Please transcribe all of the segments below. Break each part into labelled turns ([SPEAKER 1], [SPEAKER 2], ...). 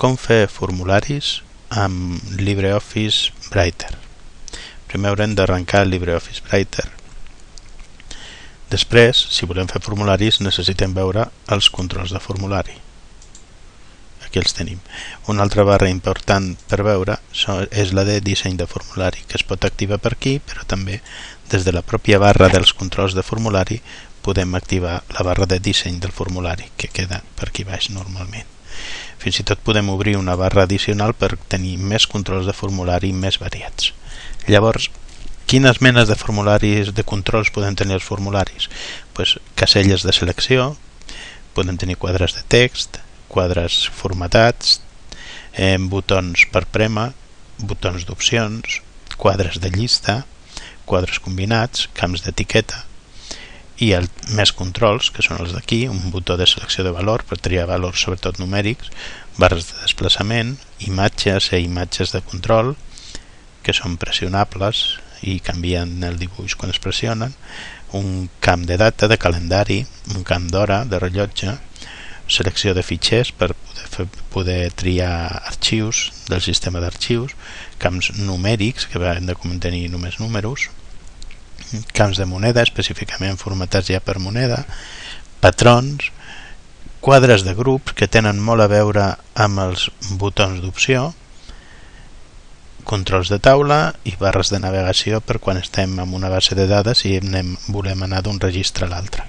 [SPEAKER 1] com fer formularis amb LibreOffice Writer. Primer haurem d'arrencar LibreOffice Writer. Després, si volem fer formularis, necessitem veure els controls de formulari. Aquí els tenim. Una altra barra important per veure és la de disseny de formulari, que es pot activar per aquí, però també des de la pròpia barra dels controls de formulari podem activar la barra de disseny del formulari, que queda per aquí baix normalment. Fins i tot podem obrir una barra addicional per tenir més controls de formulari més variats. Llavors, quines menes de formularis de controls podem tenir els formularis? Pues, caselles de selecció, podem tenir quadres de text, quadres formatats, eh, botons per prema, botons d'opcions, quadres de llista, quadres combinats, camps d'etiqueta, i el, més controls, que són els d'aquí, un botó de selecció de valor per triar valors sobretot numèrics, barres de desplaçament, imatges i imatges de control, que són pressionables i canvien el dibuix quan es pressionen, un camp de data, de calendari, un camp d'hora, de rellotge, selecció de fitxers per poder, fer, poder triar arxius del sistema d'arxius, camps numèrics que han de contenir només números, camps de moneda, específicament formatats ja per moneda, patrons, quadres de grups que tenen molt a veure amb els botons d'opció, controls de taula i barres de navegació per quan estem en una base de dades i anem, volem anar d'un registre a l'altre.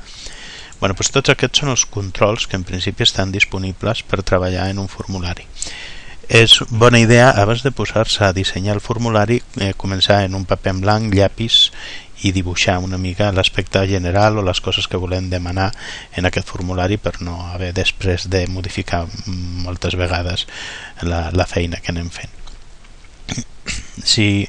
[SPEAKER 1] Bueno, doncs tots aquests són els controls que en principi estan disponibles per treballar en un formulari. És bona idea, abans de posar-se a dissenyar el formulari, eh, començar en un paper en blanc, llapis i dibuixar una mica l'aspecte general o les coses que volem demanar en aquest formulari per no haver després de modificar moltes vegades la, la feina que anem fent. Si,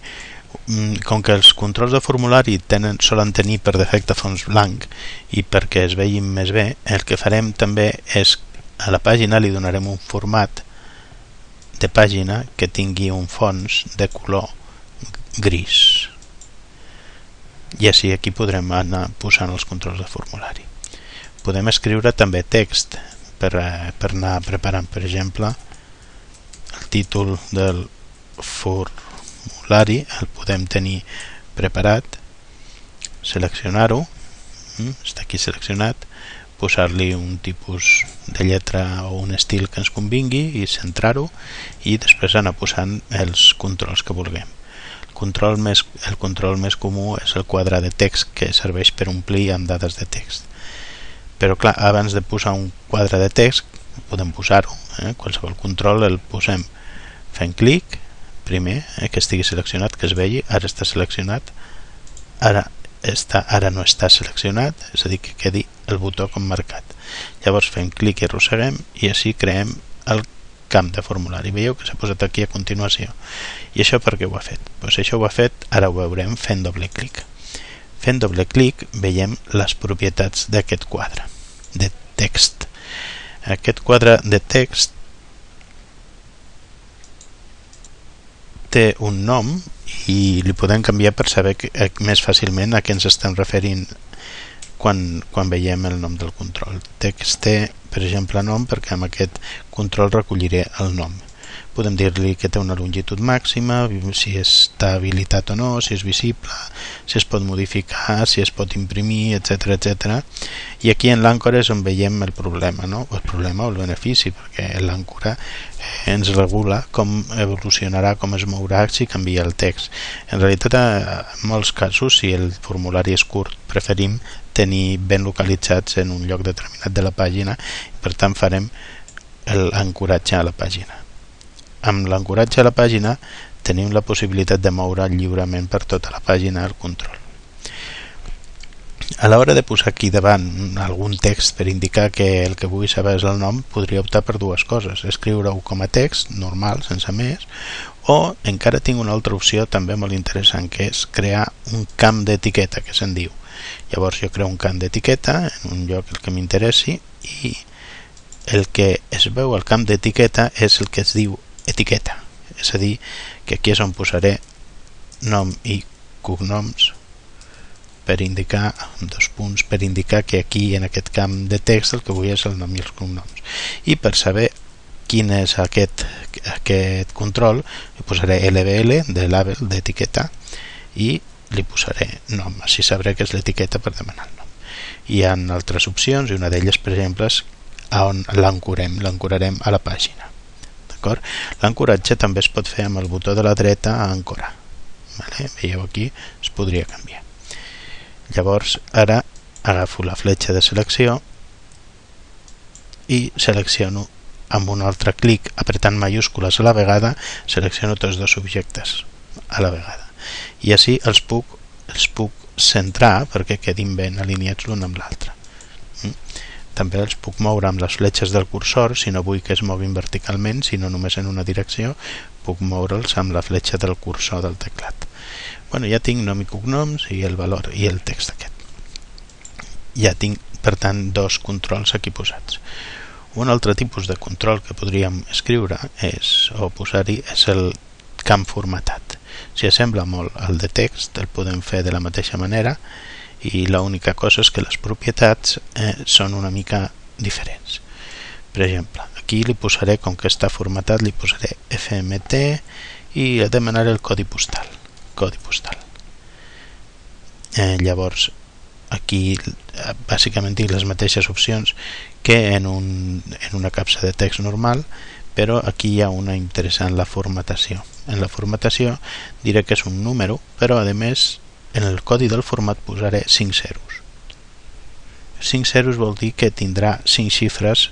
[SPEAKER 1] com que els controls de formulari tenen, solen tenir per defecte fons blanc i perquè es vegin més bé, el que farem també és a la pàgina li donarem un format de pàgina que tingui un fons de color gris i així aquí podrem anar posant els controls de formulari. Podem escriure també text per, eh, per anar preparant, per exemple, el títol del formulari, el podem tenir preparat, seleccionar-ho, mm, està aquí seleccionat, posar-li un tipus de lletra o un estil que ens convingui i centrar-ho i després anar posant els controls que vulguem control més, el control més comú és el quadre de text que serveix per omplir amb dades de text però clar, abans de posar un quadre de text podem posar-ho eh? qualsevol control el posem fent clic primer, eh, que estigui seleccionat que es vegi, ara està seleccionat ara, està, ara no està seleccionat és a dir, que quedi el botó com marcat llavors fem clic i arrosseguem i així creem camp de formulari. Veieu que s'ha posat aquí a continuació. I això per què ho ha fet? Pues això ho ha fet, ara ho veurem, fent doble clic. Fent doble clic veiem les propietats d'aquest quadre de text. Aquest quadre de text té un nom i li podem canviar per saber que, eh, més fàcilment a què ens estem referint quan, quan veiem el nom del control. Text té, per exemple, nom perquè amb aquest control recolliré el nom. Podem dir-li que té una longitud màxima, si està habilitat o no, si és visible, si es pot modificar, si es pot imprimir, etc etc. I aquí en l'àncora és on veiem el problema, no? el problema o el benefici, perquè l'àncora eh, ens regula com evolucionarà, com es mourà si canvia el text. En realitat, en molts casos, si el formulari és curt, preferim tenir ben localitzats en un lloc determinat de la pàgina per tant farem l'ancoratge a la pàgina amb l'ancoratge a la pàgina tenim la possibilitat de moure lliurement per tota la pàgina el control a l'hora de posar aquí davant algun text per indicar que el que vull saber és el nom, podria optar per dues coses. Escriure-ho com a text, normal, sense més, o encara tinc una altra opció també molt interessant, que és crear un camp d'etiqueta, que se'n diu. Llavors jo creo un camp d'etiqueta en un lloc el que m'interessi i el que es veu al camp d'etiqueta és el que es diu etiqueta. És a dir, que aquí és on posaré nom i cognoms per indicar dos punts per indicar que aquí en aquest camp de text el que vull és el nom i els cognoms. I per saber quin és aquest, aquest control li posaré LBL de label d'etiqueta i li posaré nom, així sabré que és l'etiqueta per demanar el nom. Hi ha altres opcions i una d'elles per exemple és on l'ancorem, l'ancorarem a la pàgina d'acord? L'ancoratge també es pot fer amb el botó de la dreta a ancorar vale? veieu aquí es podria canviar llavors ara agafo la fletxa de selecció i selecciono amb un altre clic apretant mayúscules a la vegada selecciono tots dos objectes a la vegada i així els puc, els puc centrar perquè quedin ben alineats l'un amb l'altre mm? També els puc moure amb les fletxes del cursor si no vull que es moguin verticalment sinó només en una direcció puc moure'ls amb la fletxa del cursor del teclat. Bueno, ja tinc nom i cognoms i el valor i el text aquest. Ja tinc per tant dos controls aquí posats. Un altre tipus de control que podríem escriure és, o posar-hi és el camp formatat. Si assembla molt al de text el podem fer de la mateixa manera i l'única cosa és que les propietats eh, són una mica diferents. Per exemple, aquí li posaré com que està formatat li posaré FMT i demanaré el codi postal codi postal. Eh, llavors aquí bàsicament tinc les mateixes opcions que en, un, en una capsa de text normal però aquí hi ha una interessant la formatació. En la formatació diré que és un número però a més en el codi del format posaré 5 zeros 5 zeros vol dir que tindrà 5 xifres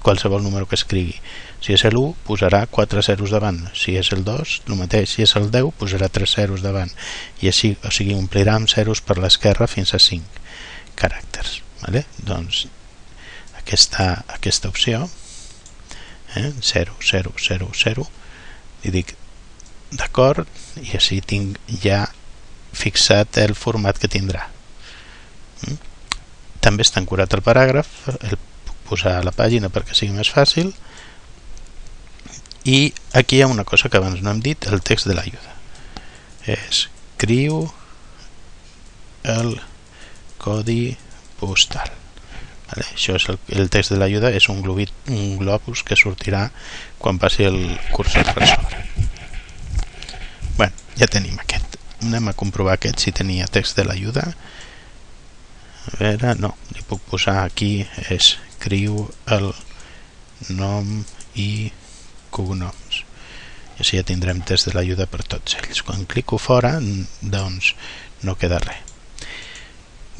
[SPEAKER 1] qualsevol número que escrigui si és l'1 posarà 4 zeros davant si és el 2 el mateix si és el 10 posarà 3 zeros davant i així, o sigui, omplirà amb zeros per l'esquerra fins a 5 caràcters vale? doncs aquesta, aquesta opció eh? 0, 0, 0, 0 li dic d'acord i així tinc ja fixat el format que tindrà mm? també està ancorat el paràgraf el puc posar a la pàgina perquè sigui més fàcil i aquí hi ha una cosa que abans no hem dit, el text de l'ajuda. Escriu el codi postal. Vale? Això és el, el text de l'ajuda, és un, globit, un globus que sortirà quan passi el cursor per sobre. bueno, ja tenim aquest. Anem a comprovar aquest si tenia text de l'ajuda. A veure, no, li puc posar aquí, escriu el nom i cognoms. I així ja tindrem test de l'ajuda per tots ells. Quan clico fora doncs no queda res.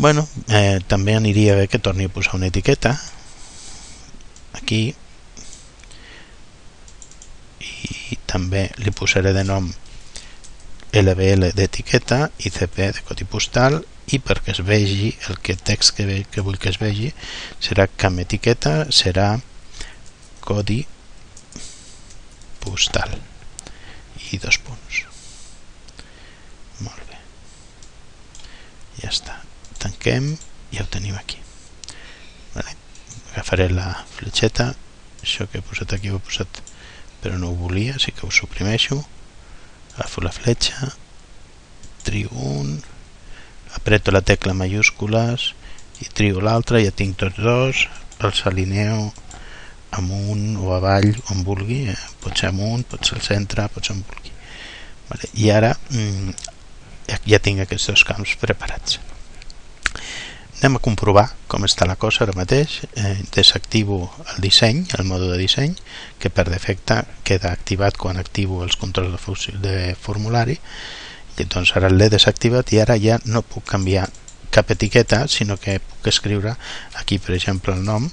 [SPEAKER 1] Bueno, eh, també aniria bé que torni a posar una etiqueta. Aquí. I també li posaré de nom LBL d'etiqueta i CP de codi postal i perquè es vegi el que text que, ve, que vull que es vegi serà camp etiqueta serà codi postal. I dos punts. Molt bé. Ja està. Tanquem. I ja ho tenim aquí. Vale. agafaré la fletxeta. Això que he posat aquí ho he posat però no ho volia, així que ho suprimeixo agafo la fletxa trio un apreto la tecla majúscules i trio l'altra, ja tinc tots dos els alineo amunt o avall on vulgui eh? pot ser amunt, pot ser al centre pot ser on vulgui vale. i ara mm, ja tinc aquests dos camps preparats anem a comprovar com està la cosa ara mateix. Eh, desactivo el disseny el mode de disseny que per defecte queda activat quan activo els controls de, de formulari. I doncs ara l'he desactivat i ara ja no puc canviar cap etiqueta sinó que puc escriure aquí per exemple el nom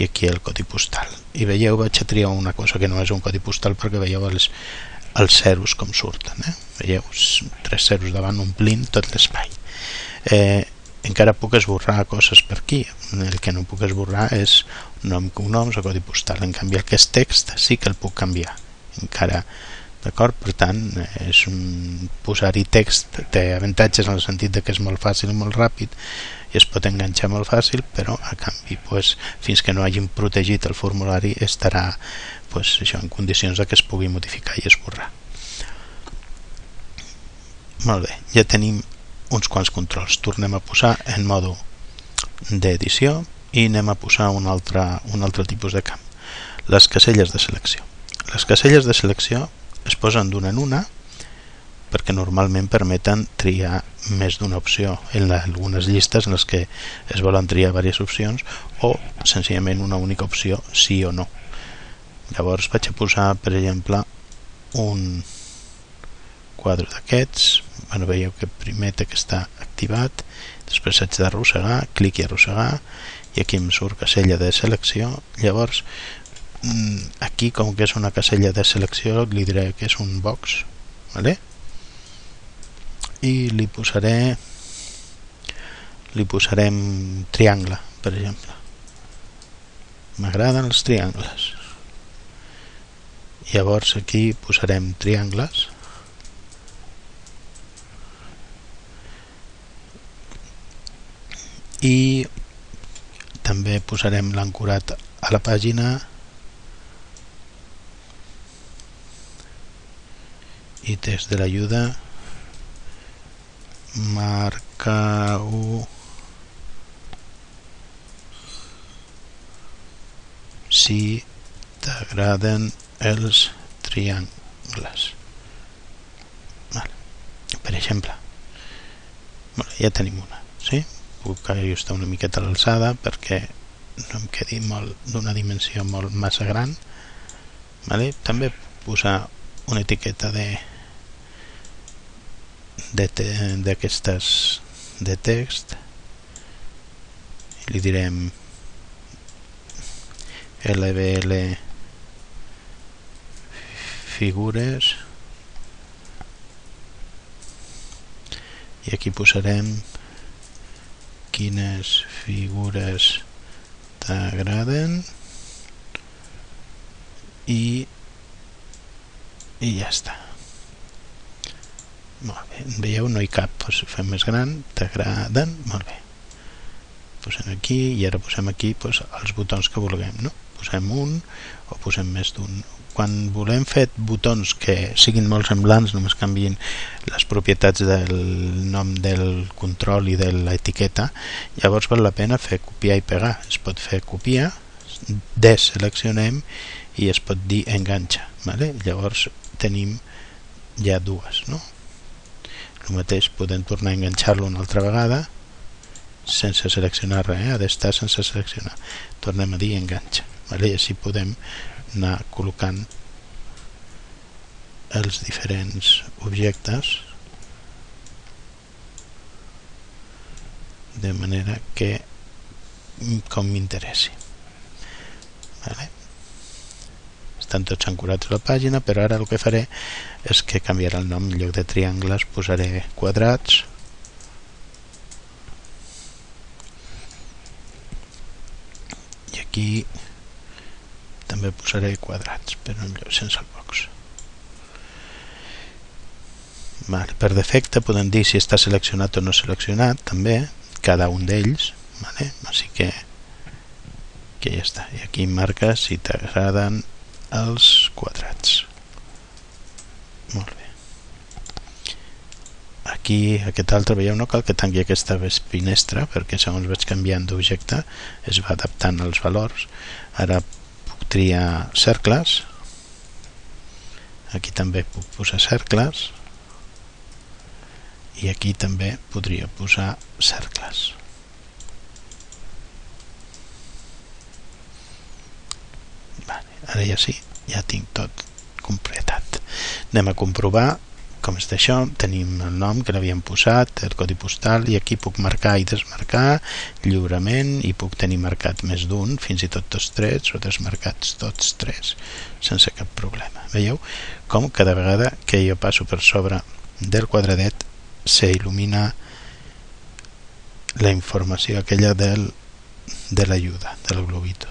[SPEAKER 1] i aquí el codi postal. I veieu vaig a triar una cosa que no és un codi postal perquè veieu els, els zeros com surten eh? veieu tres zeros davant omplint tot l'espai. Eh, encara puc esborrar coses per aquí el que no puc esborrar és nom, cognoms o codi postal en canvi és text sí que el puc canviar encara d'acord? Per tant, és un posar-hi text té avantatges en el sentit de que és molt fàcil i molt ràpid i es pot enganxar molt fàcil, però a canvi pues, fins que no hagin protegit el formulari estarà pues, això, en condicions de que es pugui modificar i esborrar. Molt bé, ja tenim uns quants controls. Tornem a posar en modo d'edició i anem a posar un altre, un altre tipus de camp. les caselles de selecció. Les caselles de selecció es posen d'una en una perquè normalment permeten triar més d'una opció en algunes llistes en les que es volen triar diverses opcions o senzillament una única opció sí o no llavors vaig a posar per exemple un quadre d'aquests bueno, veieu que primer té que estar activat després haig d'arrossegar, clic i arrossegar i aquí em surt casella de selecció. Llavors mm, aquí com que és una casella de selecció li diré que és un box vale? i li posaré li posarem triangle per exemple. M'agraden els triangles. Llavors aquí posarem triangles i també posarem l'ancorat a la pàgina. I des de l'ajuda. Marca-ho si t'agraden els triangles. Vale. per exemple. Bueno, ja tenim una sí? Puc ajustar una miqueta l'alçada perquè no em quedi molt d'una dimensió molt massa gran vale? també posar una etiqueta de d'aquestes de, de text li direm LBL figures i aquí posarem quines figures t'agraden i i ja està molt bé, veieu, no hi cap, doncs fem més gran, t'agraden, molt bé. Posem aquí i ara posem aquí doncs, els botons que vulguem, no? Posem un o posem més d'un. Quan volem fer botons que siguin molt semblants, només canvien les propietats del nom del control i de l'etiqueta, llavors val la pena fer copiar i pegar. Es pot fer copiar, deseleccionem i es pot dir enganxa. Vale? Llavors tenim ja dues, no? el mateix podem tornar a enganxar-lo una altra vegada sense seleccionar res, eh? ha d'estar sense seleccionar tornem a dir enganxa vale? i així podem anar col·locant els diferents objectes de manera que com m'interessi vale? estan tots ancorats a la pàgina però ara el que faré és que canviaré el nom en lloc de triangles posaré quadrats i aquí també posaré quadrats però en lloc sense el box vale. per defecte podem dir si està seleccionat o no seleccionat també cada un d'ells vale? així que que ja està i aquí marca si t'agraden els quadrats molt bé aquí aquest altre veieu no cal que tingui aquesta finestra perquè segons vaig canviant d'objecte es va adaptant als valors ara triar cercles. Aquí també puc posar cercles. I aquí també podria posar cercles. Ara ja sí, ja tinc tot completat. Anem a comprovar com és d'això, tenim el nom que l'havíem posat, el codi postal i aquí puc marcar i desmarcar lliurement i puc tenir marcat més d'un fins i tot tots tres o desmarcats tots tres sense cap problema. Veieu com cada vegada que jo passo per sobre del quadradet s'il·lumina la informació aquella del, de l'ajuda del globito.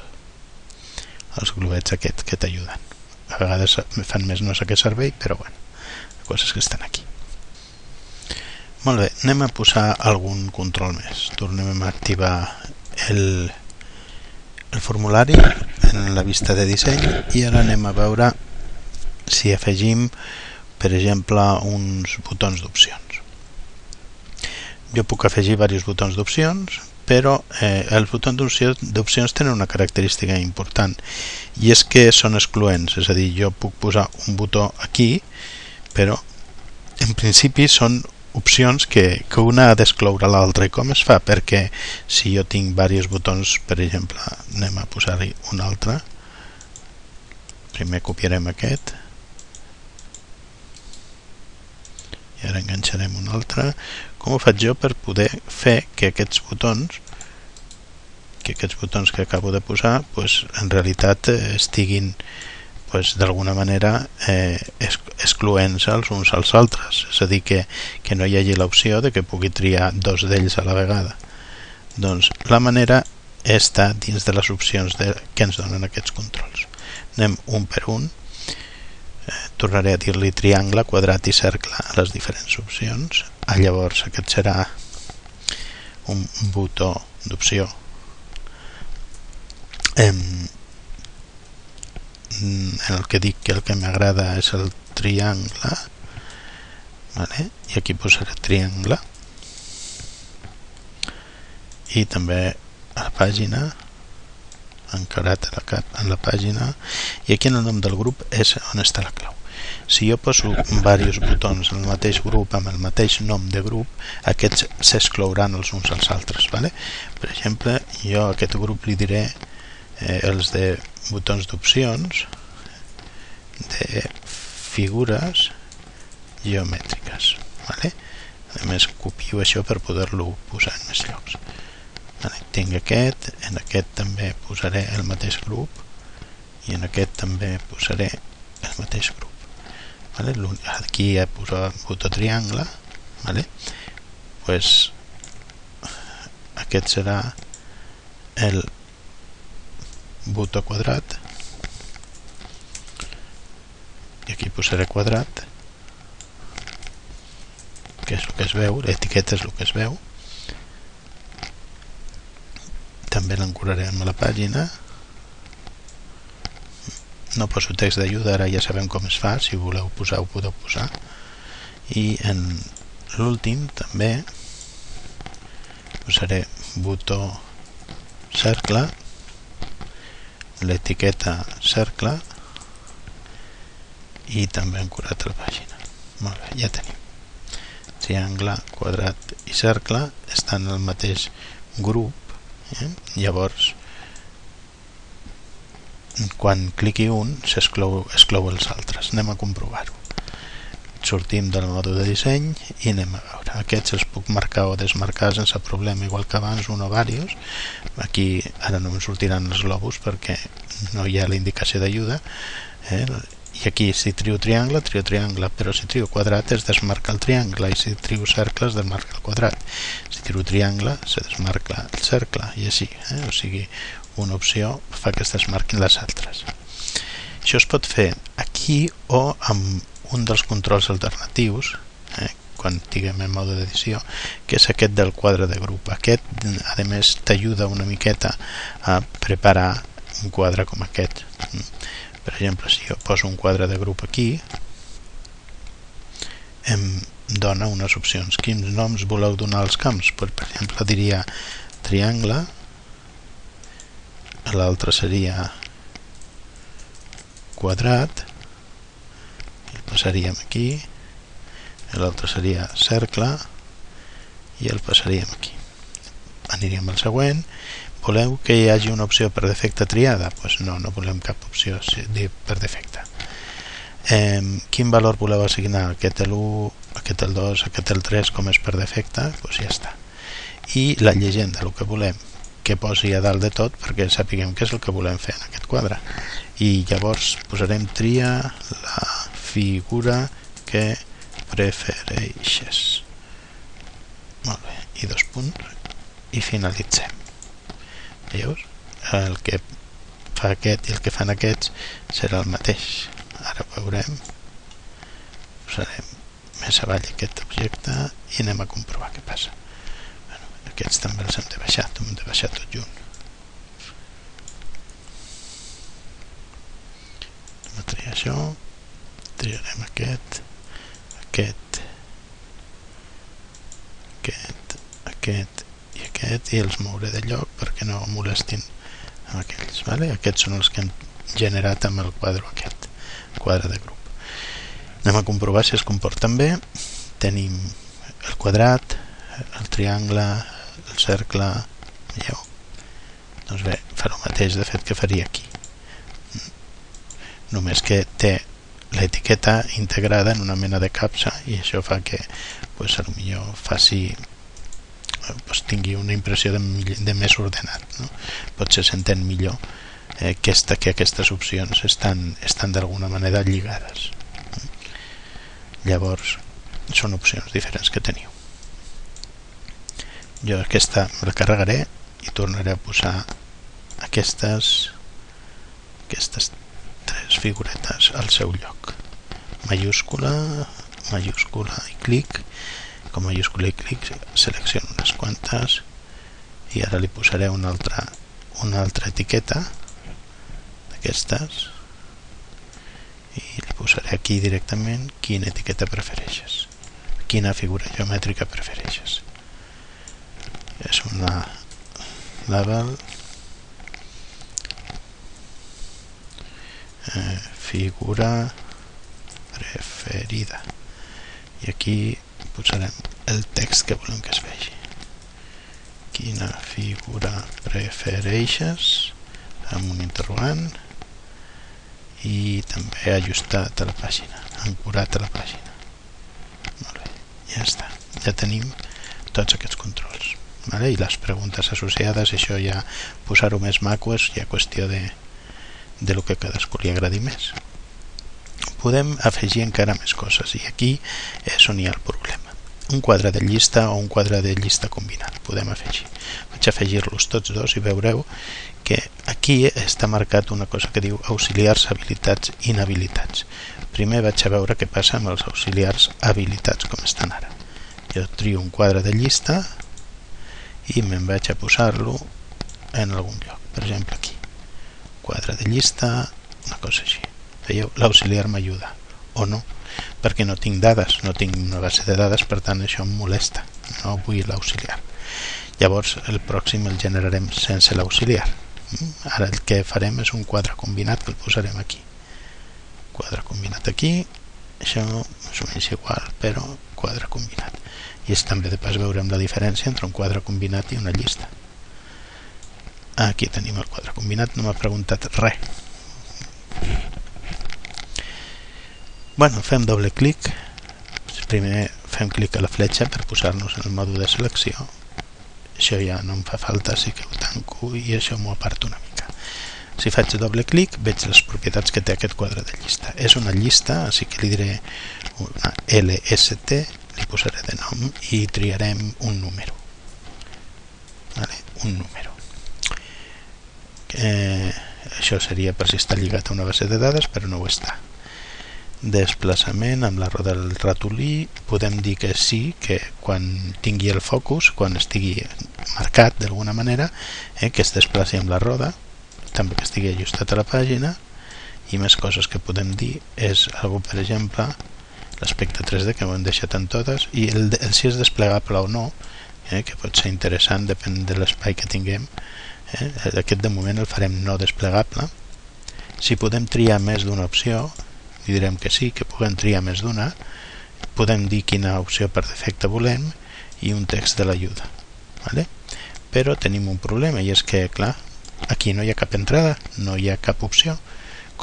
[SPEAKER 1] Els globets aquests que t'ajuden. A vegades fan més no sé què servei però bueno, coses que estan aquí. Molt bé, anem a posar algun control més. Tornem a activar el, el formulari en la vista de disseny i ara anem a veure si afegim per exemple uns botons d'opcions. Jo puc afegir diversos botons d'opcions però eh, els botons d'opcions tenen una característica important i és que són excloents, és a dir, jo puc posar un botó aquí, però en principi són opcions que, que una ha d'excloure l'altra. I com es fa? Perquè si jo tinc diversos botons, per exemple, anem a posar-hi un altre, primer copiarem aquest, i ara enganxarem un altre com ho faig jo per poder fer que aquests botons que aquests botons que acabo de posar pues, en realitat eh, estiguin pues, d'alguna manera eh, excloents els uns als altres. És a dir, que, que no hi hagi l'opció de que pugui triar dos d'ells a la vegada. Doncs la manera està dins de les opcions de, que ens donen aquests controls. Anem un per un. Eh, tornaré a dir-li triangle, quadrat i cercle a les diferents opcions. Ah, llavors aquest serà un botó d'opció. En el que dic que el que m'agrada és el triangle vale? i aquí posaré triangle i també a la pàgina encarat a la, cap, en la pàgina i aquí en el nom del grup és on està la clau si jo poso diversos botons en el mateix grup amb el mateix nom de grup, aquests s'exclouran els uns als altres. Vale? Per exemple, jo a aquest grup li diré eh, els de botons d'opcions de figures geomètriques. Vale? A més, copio això per poder-lo posar en més llocs. Vale, tinc aquest, en aquest també posaré el mateix grup i en aquest també posaré el mateix grup. Vale, aquí he posat botó triangle, vale? pues, aquest serà el botó quadrat. I aquí posaré quadrat. Que és el que es veu, l'etiqueta és el que es veu. També l'ancorarem a la pàgina. No poso text d'ajuda, ara ja sabem com es fa si voleu posar ho podeu posar. I en l'últim també posaré botó cercle l'etiqueta cercle i també ancorat a la pàgina. Molt bé, ja tenim. Triangle, quadrat i cercle estan en el mateix grup eh? llavors quan cliqui un s'exclou exclou els altres. Anem a comprovar-ho sortim del mode de disseny i anem a veure aquests els puc marcar o desmarcar sense problema igual que abans un o diversos aquí ara no em sortiran els globus perquè no hi ha la indicació d'ajuda eh? i aquí si trio triangle, trio triangle però si trio quadrat es desmarca el triangle i si trio cercle es desmarca el quadrat si trio triangle se desmarca el cercle i així, eh? o sigui una opció fa que es desmarquin les altres això es pot fer aquí o amb un dels controls alternatius eh, quan tinguem en mode d'edició que és aquest del quadre de grup. Aquest a més t'ajuda una miqueta a preparar un quadre com aquest. Per exemple si jo poso un quadre de grup aquí em dona unes opcions. Quins noms voleu donar als camps? Per exemple diria triangle l'altre seria quadrat passaríem aquí l'altre seria cercle i el passaríem aquí aniríem al següent voleu que hi hagi una opció per defecte triada? Pues no, no volem cap opció per defecte eh, quin valor voleu assignar? aquest l'1, aquest el 2, aquest el 3 com és per defecte? Pues ja està i la llegenda, el que volem que posi a dalt de tot perquè sapiguem què és el que volem fer en aquest quadre i llavors posarem tria la figura que prefereixes. Molt bé, i dos punts i finalitzem. Veus? El que fa aquest i el que fan aquests serà el mateix. Ara veurem. Posarem més avall aquest objecte i anem a comprovar què passa. Bueno, aquests també els hem de baixar, hem de baixar tot junt. Anem a triar això triarem aquest aquest aquest aquest i aquest i els mouré de lloc perquè no molestin aquells. Vale? Aquests són els que hem generat amb el quadre aquest, quadre de grup. Anem a comprovar si es comporten bé. Tenim el quadrat, el triangle, el cercle, veieu? Doncs bé, fa el mateix de fet que faria aquí. Només que té l'etiqueta integrada en una mena de capsa i això fa que pues, a lo millor faci pues, tingui una impressió de, de més ordenat no? potser s'entén millor eh, aquesta, que aquestes opcions estan, estan d'alguna manera lligades. Llavors són opcions diferents que teniu. Jo aquesta me la carregaré i tornaré a posar aquestes aquestes tres figuretes al seu lloc mayúscula mayúscula i clic. Com mayúscula i clic selecciono unes quantes i ara li posaré una altra una altra etiqueta. D'aquestes i li posaré aquí directament quina etiqueta prefereixes quina figura geomètrica prefereixes és una label eh, figura preferida. I aquí posarem el text que volem que es vegi. Quina figura prefereixes? Amb un interrogant. I també ajustat a la pàgina ancorat a la pàgina. Molt bé, ja està. Ja tenim tots aquests controls vale? i les preguntes associades això ja posar-ho més maco és ja qüestió de, de lo que cadascú li agradi més podem afegir encara més coses. I aquí és on hi ha el problema. Un quadre de llista o un quadre de llista combinat podem afegir. Vaig afegir-los tots dos i veureu que aquí està marcat una cosa que diu auxiliars habilitats inhabilitats. Primer vaig a veure què passa amb els auxiliars habilitats com estan ara. Jo trio un quadre de llista i me'n vaig a posar-lo en algun lloc. Per exemple aquí. Quadre de llista una cosa així veieu, l'auxiliar m'ajuda o no, perquè no tinc dades no tinc una base de dades, per tant això em molesta, no vull l'auxiliar. Llavors el pròxim el generarem sense l'auxiliar. Mm? ara el que farem és un quadre combinat que el posarem aquí. Quadre combinat aquí això és o menys igual però quadre combinat. I és també de pas veurem la diferència entre un quadre combinat i una llista. Aquí tenim el quadre combinat no m'ha preguntat res Bueno, fem doble clic. Primer fem clic a la fletxa per posar-nos en el mòdul de selecció. Això ja no em fa falta, així que ho tanco i això m'ho aparto una mica. Si faig doble clic veig les propietats que té aquest quadre de llista. És una llista, així que li diré una LST, li posaré de nom i triarem un número. Vale? Un número. Eh, això seria per si està lligat a una base de dades, però no ho està desplaçament amb la roda del ratolí podem dir que sí, que quan tingui el focus, quan estigui marcat d'alguna manera, eh, que es desplaci amb la roda, també que estigui ajustat a la pàgina i més coses que podem dir és algo per exemple l'aspecte 3D que ho hem deixat en totes i el, el si és desplegable o no eh, que pot ser interessant depèn de l'espai que tinguem eh, aquest de moment el farem no desplegable. Si podem triar més d'una opció li direm que sí, que puguem triar més d'una podem dir quina opció per defecte volem i un text de l'ajuda vale? però tenim un problema i és que, clar, aquí no hi ha cap entrada no hi ha cap opció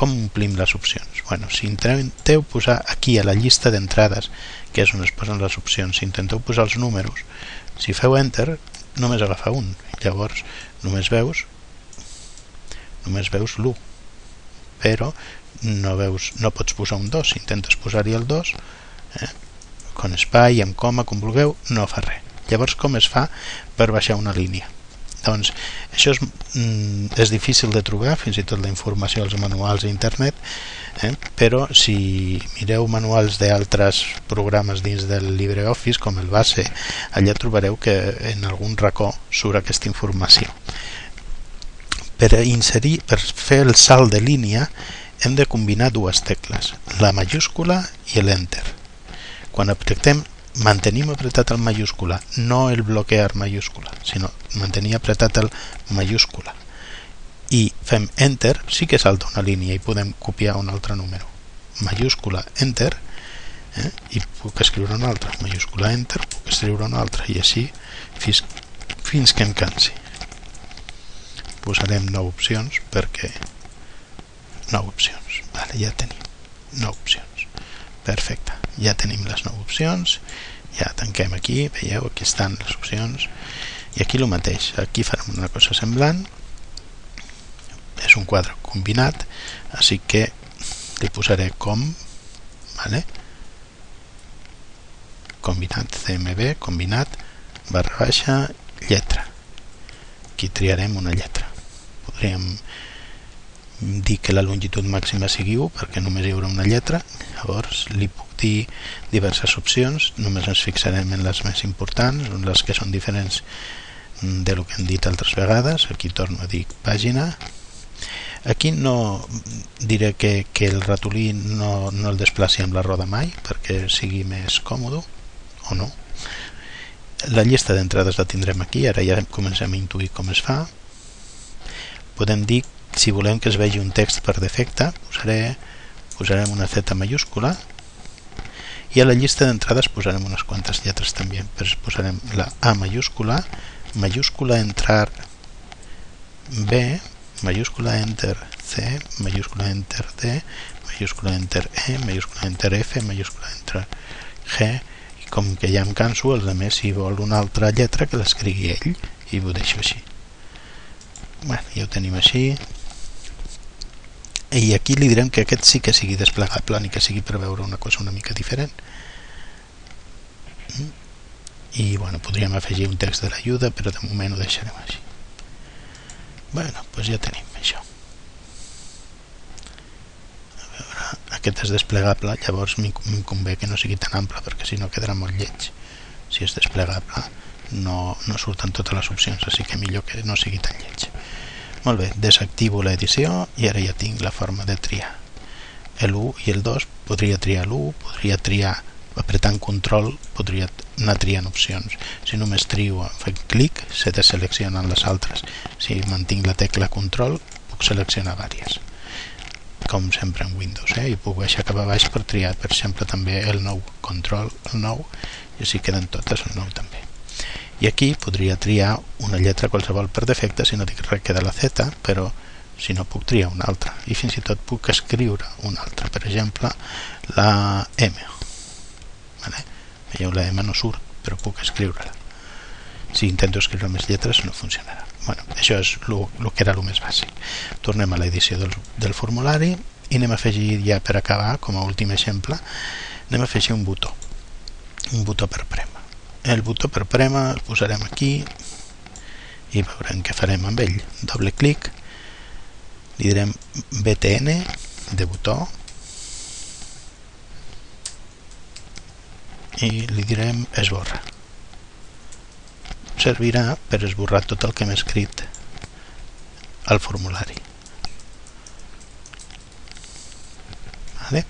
[SPEAKER 1] com omplim les opcions? Bueno, si intenteu posar aquí a la llista d'entrades que és on es posen les opcions si intenteu posar els números si feu enter només agafa un llavors només veus només veus l'1 però no, veus, no pots posar un 2 si intentes posar-hi el 2 eh? con espai, amb coma, com vulgueu no fa res llavors com es fa per baixar una línia doncs això és, mm, és difícil de trobar fins i tot la informació als manuals d'internet eh? però si mireu manuals d'altres programes dins del LibreOffice com el base allà trobareu que en algun racó surt aquesta informació per inserir, per fer el salt de línia hem de combinar dues tecles, la majúscula i l'enter. Quan apretem mantenim apretat el mayúscula, no el bloquear mayúscula, sinó mantenir apretat el mayúscula i fem enter, sí que salta una línia i podem copiar un altre número. Mayúscula enter eh? i puc escriure un altre. Mayúscula enter, puc escriure un altre i així fins, fins que em cansi. Posarem 9 opcions perquè 9 opcions. Vale, ja tenim 9 opcions. Perfecte, ja tenim les 9 opcions. Ja tanquem aquí, veieu, aquí estan les opcions. I aquí el mateix, aquí farem una cosa semblant és un quadre combinat així que li posaré com vale? combinat CMB combinat barra baixa lletra aquí triarem una lletra podríem dir que la longitud màxima sigui 1 perquè només hi haurà una lletra. Llavors li puc dir diverses opcions. Només ens fixarem en les més importants les que són diferents de lo que hem dit altres vegades. Aquí torno a dir pàgina. Aquí no diré que, que el ratolí no, no el desplaci amb la roda mai perquè sigui més còmode o no. La llista d'entrades la tindrem aquí, ara ja comencem a intuir com es fa. Podem dir, si volem que es vegi un text per defecte, posaré, posarem una Z mayúscula i a la llista d'entrades posarem unes quantes lletres també. Posarem la A mayúscula, mayúscula entrar B, mayúscula enter C, mayúscula enter D, mayúscula enter E, mayúscula enter F, mayúscula enter G. I com que ja em canso, els altres si vol una altra lletra que l'escrigui ell i ho deixo així. Bueno, ja ho tenim així i aquí li direm que aquest sí que sigui desplegable ni que sigui per veure una cosa una mica diferent. Mm? i bueno, podríem afegir un text de l'ajuda però de moment ho deixarem així. Bueno, doncs ja tenim això. A veure, aquest és desplegable llavors em convé que no sigui tan ample perquè si no quedarà molt lleig. Si és desplegable no, no surten totes les opcions així que millor que no sigui tan lleig molt bé, desactivo l'edició i ara ja tinc la forma de triar. L'1 i el 2 podria triar l'1 podria triar apretant control podria anar triant opcions. Si només trio fent clic se deseleccionen les altres. Si mantinc la tecla control puc seleccionar vàries. Com sempre en Windows eh? i puc baixar cap a baix per triar per exemple també el nou control el nou i així queden totes el nou també i aquí podria triar una lletra qualsevol per defecte si no dic res queda la Z però si no puc triar una altra. I fins i tot puc escriure una altra per exemple la M vale? veieu la M no surt però puc escriure-la. Si intento escriure més lletres no funcionarà. Bueno, això és el que era el més bàsic. Tornem a l'edició del, del formulari i anem a afegir ja per acabar com a últim exemple anem a afegir un botó. Un botó per prema el botó per prema el posarem aquí i veurem què farem amb ell. Doble clic li direm btn de botó i li direm esborra. Servirà per esborrar tot el que hem escrit al formulari vale?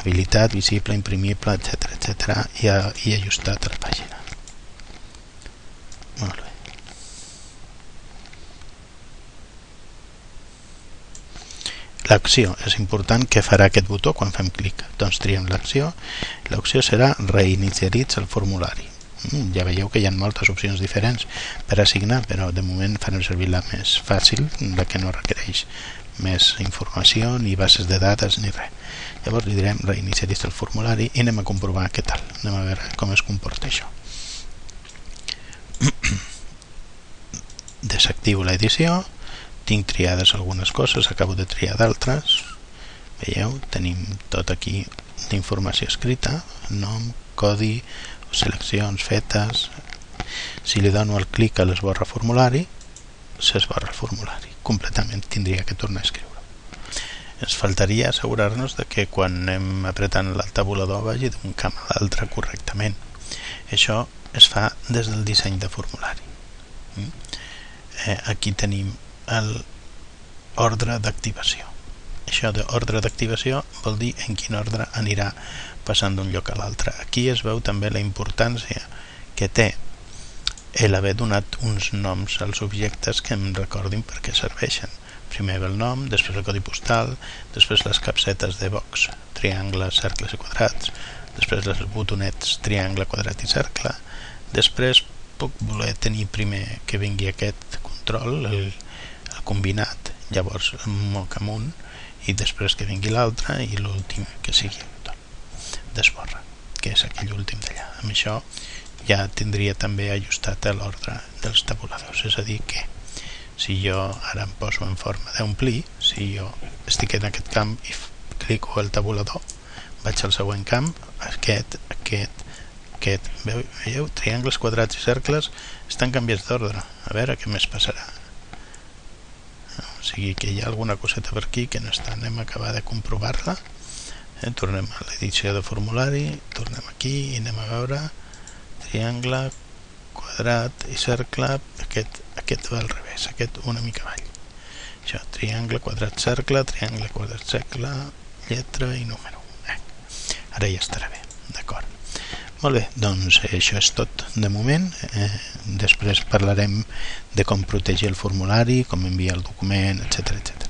[SPEAKER 1] Habilitat, visible, imprimible, etc etc i, i ajustat a la pàgina molt bé L'acció és important que farà aquest botó quan fem clic. Doncs triem l'acció. L'opció serà reiniciaritza el formulari. Mm, ja veieu que hi ha moltes opcions diferents per assignar, però de moment farem servir la més fàcil, la que no requereix més informació, ni bases de dades, ni res. Llavors li direm reiniciaritza el formulari i anem a comprovar què tal. Anem a veure com es comporta això. Desactivo l'edició tinc triades algunes coses, acabo de triar d'altres veieu, tenim tot aquí d'informació escrita nom, codi, seleccions fetes si li dono el clic a l'esborra formulari s'esborra el formulari completament tindria que tornar a escriure ens faltaria assegurar-nos de que quan anem apretant el tabulador vagi d'un camp a l'altre correctament això es fa des del disseny de formulari mm? eh, aquí tenim l'ordre d'activació. això d'ordre d'activació vol dir en quin ordre anirà passant d'un lloc a l'altre. Aquí es veu també la importància que té l'haver donat uns noms als objectes que em recordin per què serveixen. Primer ve el nom, després el codi postal, després les capsetes de box, triangles, cercles i quadrats, després els botonets triangle, quadrat i cercle, després puc voler tenir primer que vingui aquest control, el, el combinat, llavors moc amunt, i després que vingui l'altre i l'últim que sigui el d'esborra, que és aquell últim d'allà. Amb això ja tindria també ajustat l'ordre dels tabuladors, és a dir que si jo ara em poso en forma d'omplir, si jo estic en aquest camp i clico el tabulador, vaig al següent camp, aquest, aquest, aquest, veieu? Triangles, quadrats i cercles estan canviats d'ordre. A veure què més passarà. O sigui que hi ha alguna coseta per aquí que no està. Anem a acabar de comprovar-la. Eh? Tornem a l'edició de formulari, tornem aquí i anem a veure triangle, quadrat i cercle, aquest, aquest va al revés, aquest una mica avall. Això, triangle, quadrat, cercle, triangle, quadrat, cercle, lletra i número. Eh. Ara ja estarà bé, d'acord. Molt bé, doncs això és tot de moment. Eh, després parlarem de com protegir el formulari, com enviar el document, etc etc.